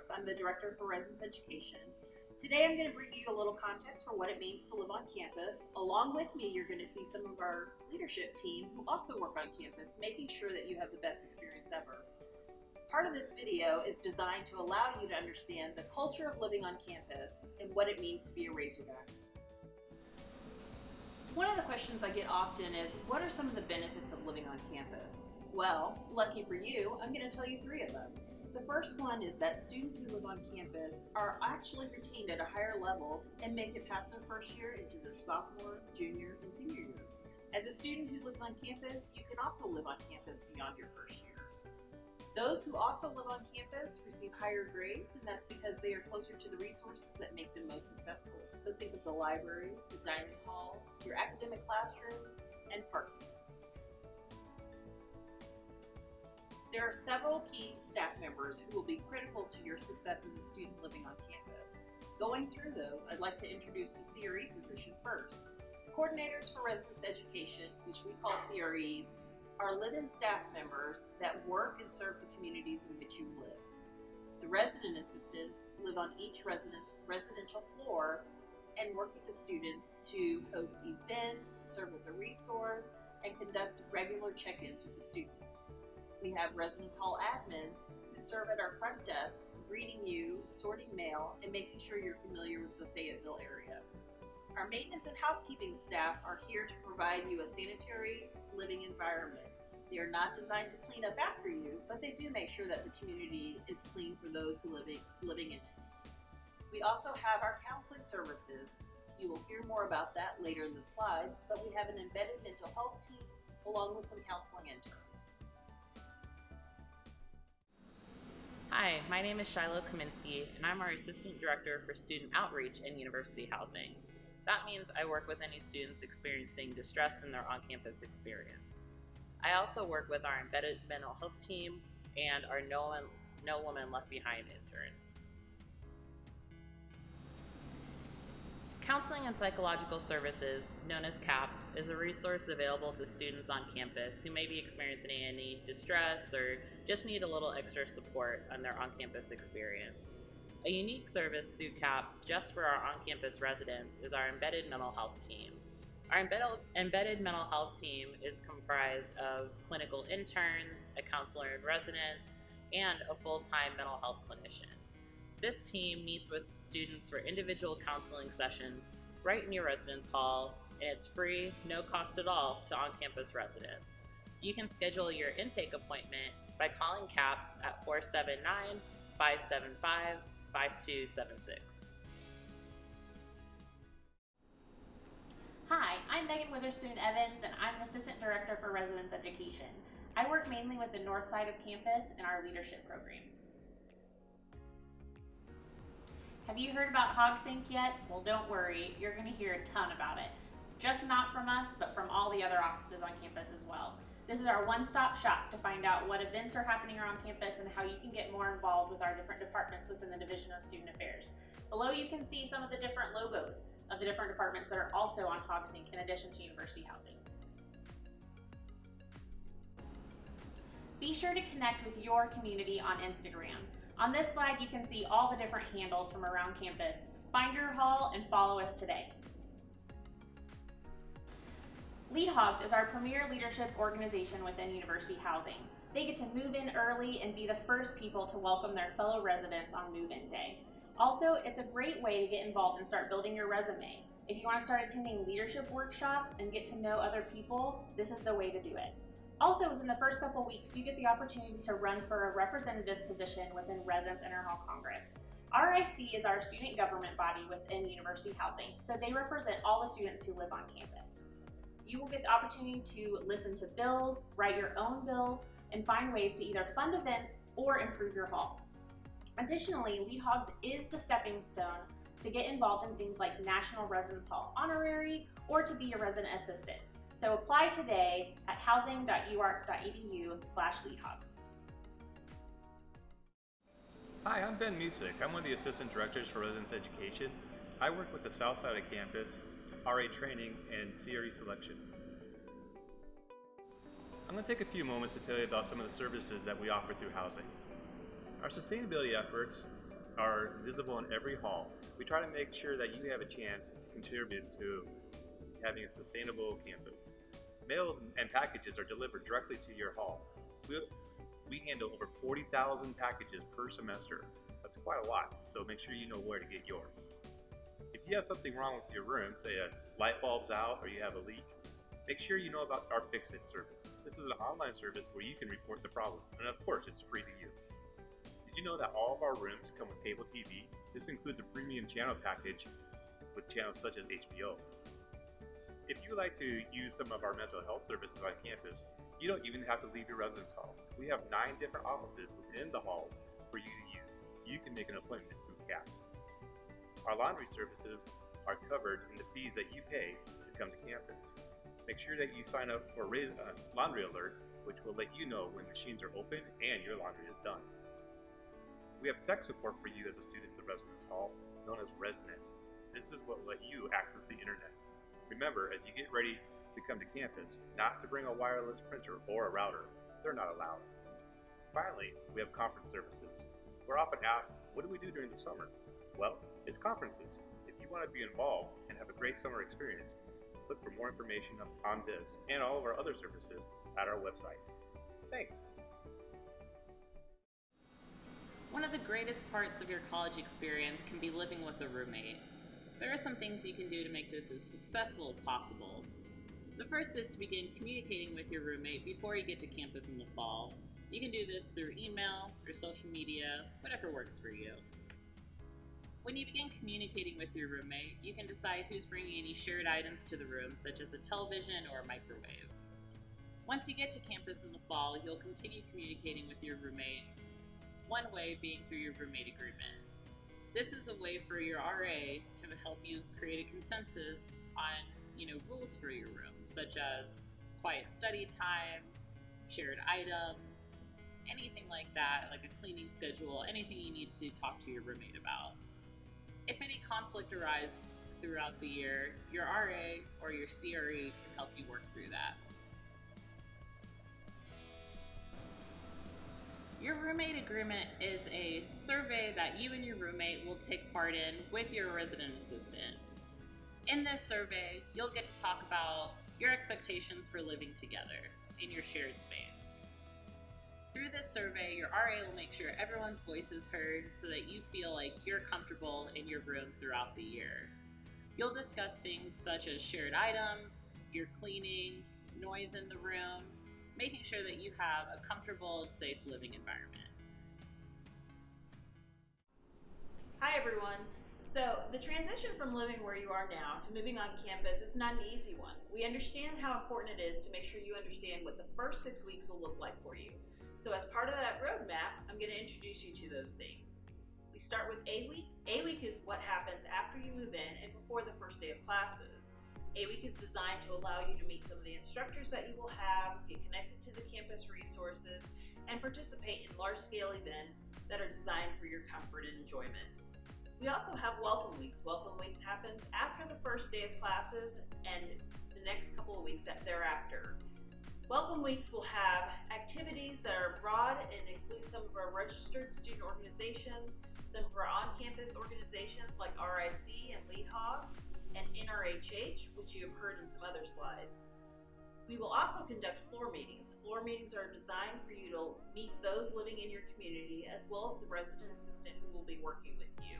Brooks. I'm the Director for Residence Education. Today I'm going to bring you a little context for what it means to live on campus. Along with me, you're going to see some of our leadership team who also work on campus, making sure that you have the best experience ever. Part of this video is designed to allow you to understand the culture of living on campus and what it means to be a Razorback. One of the questions I get often is, what are some of the benefits of living on campus? Well, lucky for you, I'm going to tell you three of them. The first one is that students who live on campus are actually retained at a higher level and make it past their first year into their sophomore, junior, and senior year. As a student who lives on campus, you can also live on campus beyond your first year. Those who also live on campus receive higher grades, and that's because they are closer to the resources that make them most successful. So think of the library, the dining halls, your academic classrooms, and parking. There are several key staff members who will be critical to your success as a student living on campus. Going through those, I'd like to introduce the CRE position first. The coordinators for residence education, which we call CREs, are live-in staff members that work and serve the communities in which you live. The resident assistants live on each resident's residential floor and work with the students to host events, serve as a resource, and conduct regular check-ins with the students. We have residence hall admins who serve at our front desk, greeting you, sorting mail, and making sure you're familiar with the Fayetteville area. Our maintenance and housekeeping staff are here to provide you a sanitary living environment. They are not designed to clean up after you, but they do make sure that the community is clean for those who living, living in it. We also have our counseling services. You will hear more about that later in the slides, but we have an embedded mental health team along with some counseling interns. Hi, my name is Shiloh Kaminsky, and I'm our Assistant Director for Student Outreach and University Housing. That means I work with any students experiencing distress in their on-campus experience. I also work with our embedded mental health team and our No, no Woman Left Behind interns. Counseling and Psychological Services, known as CAPS, is a resource available to students on campus who may be experiencing any distress or just need a little extra support on their on-campus experience. A unique service through CAPS just for our on-campus residents is our embedded mental health team. Our embedded, mental health team is comprised of clinical interns, a counselor in residence, and a full-time mental health clinician. This team meets with students for individual counseling sessions right in your residence hall, and it's free, no cost at all to on-campus residents. You can schedule your intake appointment by calling CAPS at 479-575-5276. Hi, I'm Megan Witherspoon Evans, and I'm an Assistant Director for Residence Education. I work mainly with the north side of campus and our leadership programs. Have you heard about HogSync yet? Well, don't worry, you're going to hear a ton about it. Just not from us, but from all the other offices on campus as well. This is our one-stop shop to find out what events are happening around campus and how you can get more involved with our different departments within the Division of Student Affairs. Below you can see some of the different logos of the different departments that are also on HogSync in addition to University Housing. Be sure to connect with your community on Instagram. On this slide, you can see all the different handles from around campus. Find your hall and follow us today. Lead Hogs is our premier leadership organization within University Housing. They get to move in early and be the first people to welcome their fellow residents on move-in day. Also, it's a great way to get involved and start building your resume. If you want to start attending leadership workshops and get to know other people, this is the way to do it. Also, within the first couple weeks, you get the opportunity to run for a representative position within Residence Interhall Congress. RIC is our student government body within University Housing, so they represent all the students who live on campus. You will get the opportunity to listen to bills, write your own bills, and find ways to either fund events or improve your hall. Additionally, Lead Hogs is the stepping stone to get involved in things like National Residence Hall Honorary or to be a resident assistant. So apply today at housing.uark.edu slash leadhogs. Hi, I'm Ben Musick. I'm one of the Assistant Directors for Residence Education. I work with the South Side of campus, RA training, and CRE selection. I'm going to take a few moments to tell you about some of the services that we offer through housing. Our sustainability efforts are visible in every hall. We try to make sure that you have a chance to contribute to having a sustainable campus. Mails and packages are delivered directly to your hall. We, we handle over 40,000 packages per semester. That's quite a lot, so make sure you know where to get yours. If you have something wrong with your room, say a light bulb's out or you have a leak, make sure you know about our Fix-It service. This is an online service where you can report the problem, and of course, it's free to you. Did you know that all of our rooms come with cable TV? This includes a premium channel package with channels such as HBO. If you like to use some of our mental health services on campus, you don't even have to leave your residence hall. We have nine different offices within the halls for you to use. You can make an appointment through CAPS. Our laundry services are covered in the fees that you pay to come to campus. Make sure that you sign up for uh, Laundry Alert, which will let you know when machines are open and your laundry is done. We have tech support for you as a student at the residence hall, known as ResNet. This is what will let you access the internet. Remember, as you get ready to come to campus, not to bring a wireless printer or a router. They're not allowed. Finally, we have conference services. We're often asked, what do we do during the summer? Well, it's conferences. If you want to be involved and have a great summer experience, look for more information on this and all of our other services at our website. Thanks. One of the greatest parts of your college experience can be living with a roommate. There are some things you can do to make this as successful as possible. The first is to begin communicating with your roommate before you get to campus in the fall. You can do this through email or social media, whatever works for you. When you begin communicating with your roommate, you can decide who's bringing any shared items to the room, such as a television or a microwave. Once you get to campus in the fall, you'll continue communicating with your roommate, one way being through your roommate agreement. This is a way for your RA to help you create a consensus on, you know, rules for your room, such as quiet study time, shared items, anything like that, like a cleaning schedule, anything you need to talk to your roommate about. If any conflict arises throughout the year, your RA or your CRE can help you work through that. Your roommate agreement is a survey that you and your roommate will take part in with your resident assistant. In this survey, you'll get to talk about your expectations for living together in your shared space. Through this survey, your RA will make sure everyone's voice is heard so that you feel like you're comfortable in your room throughout the year. You'll discuss things such as shared items, your cleaning, noise in the room, making sure that you have a comfortable and safe living environment. Hi everyone. So the transition from living where you are now to moving on campus is not an easy one. We understand how important it is to make sure you understand what the first six weeks will look like for you. So as part of that roadmap, I'm going to introduce you to those things. We start with A week. A week is what happens after you move in and before the first day of classes. A week is designed to allow you to meet some of the instructors that you will have, get connected to the campus resources, and participate in large-scale events that are designed for your comfort and enjoyment. We also have welcome weeks. Welcome weeks happens after the first day of classes and the next couple of weeks thereafter. Welcome Weeks will have activities that are broad and include some of our registered student organizations, some of our on-campus organizations like RIC and Lead Hogs, and NRHH, which you have heard in some other slides. We will also conduct floor meetings. Floor meetings are designed for you to meet those living in your community as well as the resident assistant who will be working with you.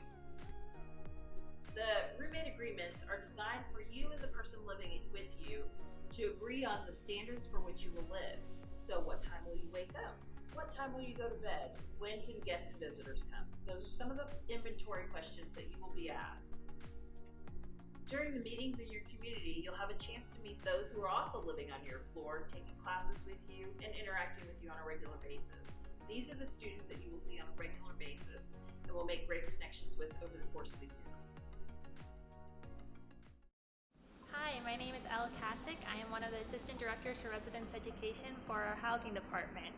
The roommate agreements are designed for you and the person living with you to agree on the standards for which you will live. So what time will you wake up? What time will you go to bed? When can guests and visitors come? Those are some of the inventory questions that you will be asked. During the meetings in your community, you'll have a chance to meet those who are also living on your floor, taking classes with you, and interacting with you on a regular basis. These are the students that you will see on a regular basis and will make great connections with over the course of the year. Hi, my name is Elle Kasick. I am one of the Assistant Directors for Residence Education for our Housing Department.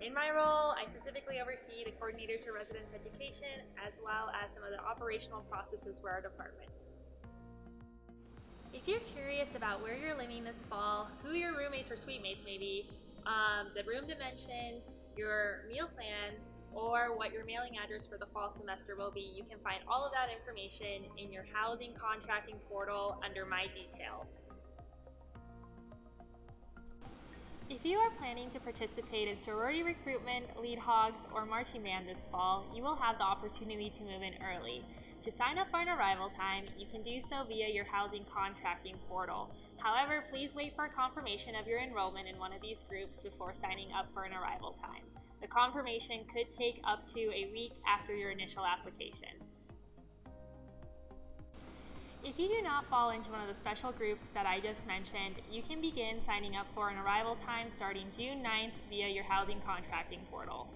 In my role, I specifically oversee the coordinators for residence education as well as some of the operational processes for our department. If you're curious about where you're living this fall, who your roommates or suite mates may be, um, the room dimensions, your meal plans, or what your mailing address for the fall semester will be, you can find all of that information in your housing contracting portal under My Details. If you are planning to participate in sorority recruitment, lead hogs, or marching band this fall, you will have the opportunity to move in early. To sign up for an arrival time, you can do so via your housing contracting portal. However, please wait for a confirmation of your enrollment in one of these groups before signing up for an arrival time. The confirmation could take up to a week after your initial application. If you do not fall into one of the special groups that I just mentioned, you can begin signing up for an arrival time starting June 9th via your housing contracting portal.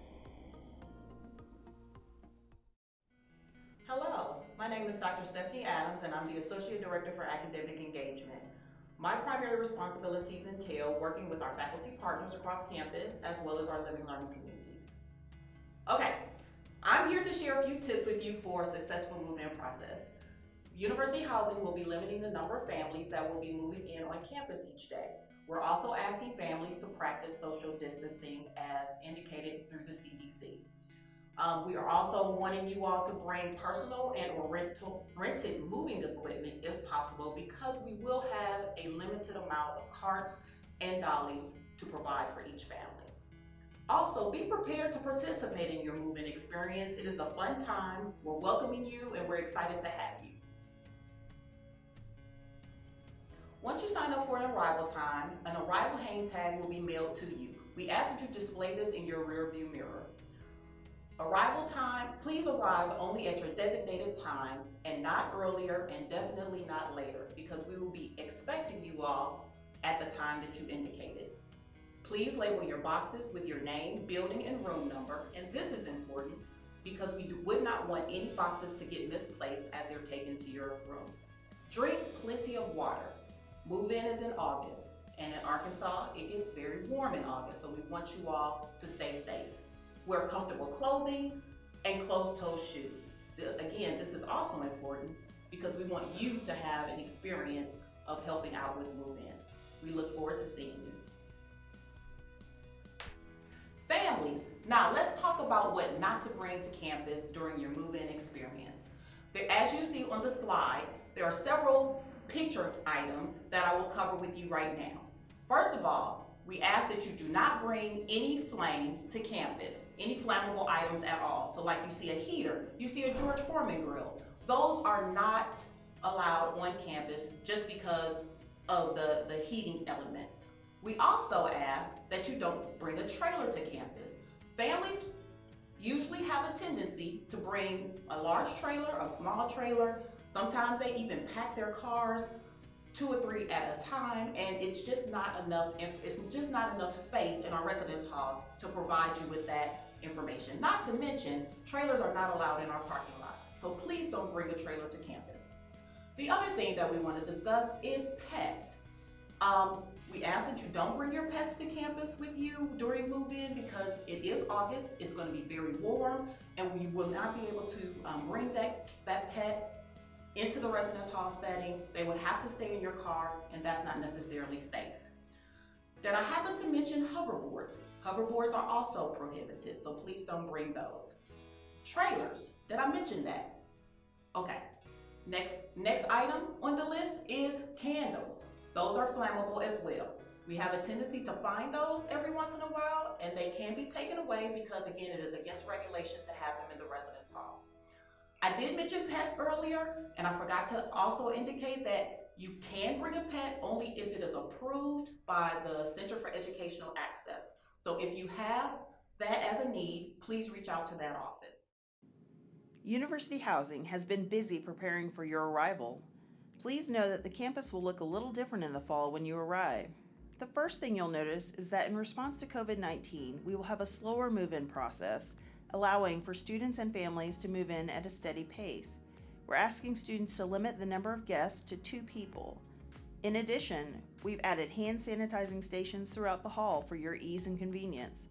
Hello, my name is Dr. Stephanie Adams and I'm the Associate Director for Academic Engagement. My primary responsibilities entail working with our faculty partners across campus as well as our living learning communities. Okay, I'm here to share a few tips with you for a successful move-in process. University Housing will be limiting the number of families that will be moving in on campus each day. We're also asking families to practice social distancing as indicated through the CDC. Um, we are also wanting you all to bring personal and or rental, rented moving equipment if possible because we will have a limited amount of carts and dollies to provide for each family. Also, be prepared to participate in your move-in experience. It is a fun time. We're welcoming you and we're excited to have you. Once you sign up for an arrival time, an arrival hang tag will be mailed to you. We ask that you display this in your rear view mirror. Arrival time, please arrive only at your designated time and not earlier and definitely not later because we will be expecting you all at the time that you indicated. Please label your boxes with your name, building, and room number, and this is important because we would not want any boxes to get misplaced as they're taken to your room. Drink plenty of water. Move-in is in August, and in Arkansas, it gets very warm in August, so we want you all to stay safe. Wear comfortable clothing and closed-toe shoes. The, again, this is also important because we want you to have an experience of helping out with move-in. We look forward to seeing you. Families, now let's talk about what not to bring to campus during your move-in experience. There, as you see on the slide, there are several pictured items that I will cover with you right now. First of all, we ask that you do not bring any flames to campus, any flammable items at all. So like you see a heater, you see a George Foreman grill. Those are not allowed on campus just because of the, the heating elements. We also ask that you don't bring a trailer to campus. Families usually have a tendency to bring a large trailer, a small trailer. Sometimes they even pack their cars two or three at a time, and it's just not enough, it's just not enough space in our residence halls to provide you with that information. Not to mention, trailers are not allowed in our parking lots, so please don't bring a trailer to campus. The other thing that we want to discuss is pets. Um, we ask that you don't bring your pets to campus with you during move-in because it is August, it's going to be very warm, and you will not be able to um, bring that, that pet into the residence hall setting. They would have to stay in your car, and that's not necessarily safe. Did I happen to mention hoverboards? Hoverboards are also prohibited, so please don't bring those. Trailers, did I mention that? Okay, next, next item on the list is candles. Those are flammable as well. We have a tendency to find those every once in a while, and they can be taken away because again, it is against regulations to I did mention pets earlier, and I forgot to also indicate that you can bring a pet only if it is approved by the Center for Educational Access. So if you have that as a need, please reach out to that office. University Housing has been busy preparing for your arrival. Please know that the campus will look a little different in the fall when you arrive. The first thing you'll notice is that in response to COVID 19, we will have a slower move in process allowing for students and families to move in at a steady pace. We're asking students to limit the number of guests to two people. In addition, we've added hand sanitizing stations throughout the hall for your ease and convenience.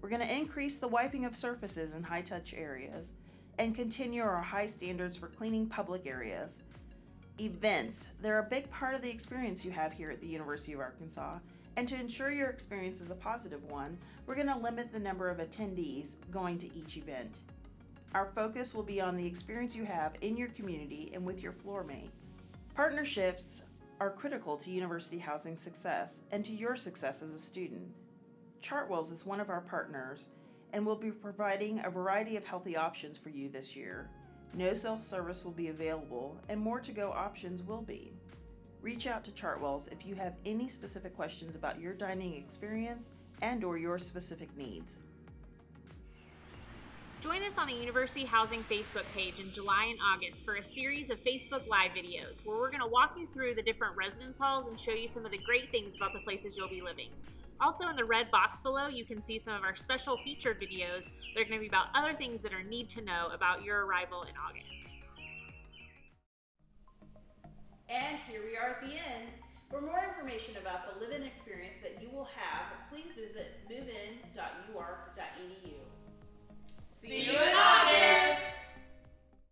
We're going to increase the wiping of surfaces in high touch areas and continue our high standards for cleaning public areas. Events, they're a big part of the experience you have here at the University of Arkansas, And to ensure your experience is a positive one, we're going to limit the number of attendees going to each event. Our focus will be on the experience you have in your community and with your floor mates. Partnerships are critical to university housing success and to your success as a student. Chartwells is one of our partners and will be providing a variety of healthy options for you this year. No self service will be available, and more to go options will be. Reach out to Chartwells if you have any specific questions about your dining experience and or your specific needs. Join us on the University Housing Facebook page in July and August for a series of Facebook Live videos where we're going to walk you through the different residence halls and show you some of the great things about the places you'll be living. Also, in the red box below, you can see some of our special featured videos. They're going to be about other things that are need to know about your arrival in August. And here we are at the end. For more information about the live-in experience that you will have, please visit movein.uark.edu. See you in August!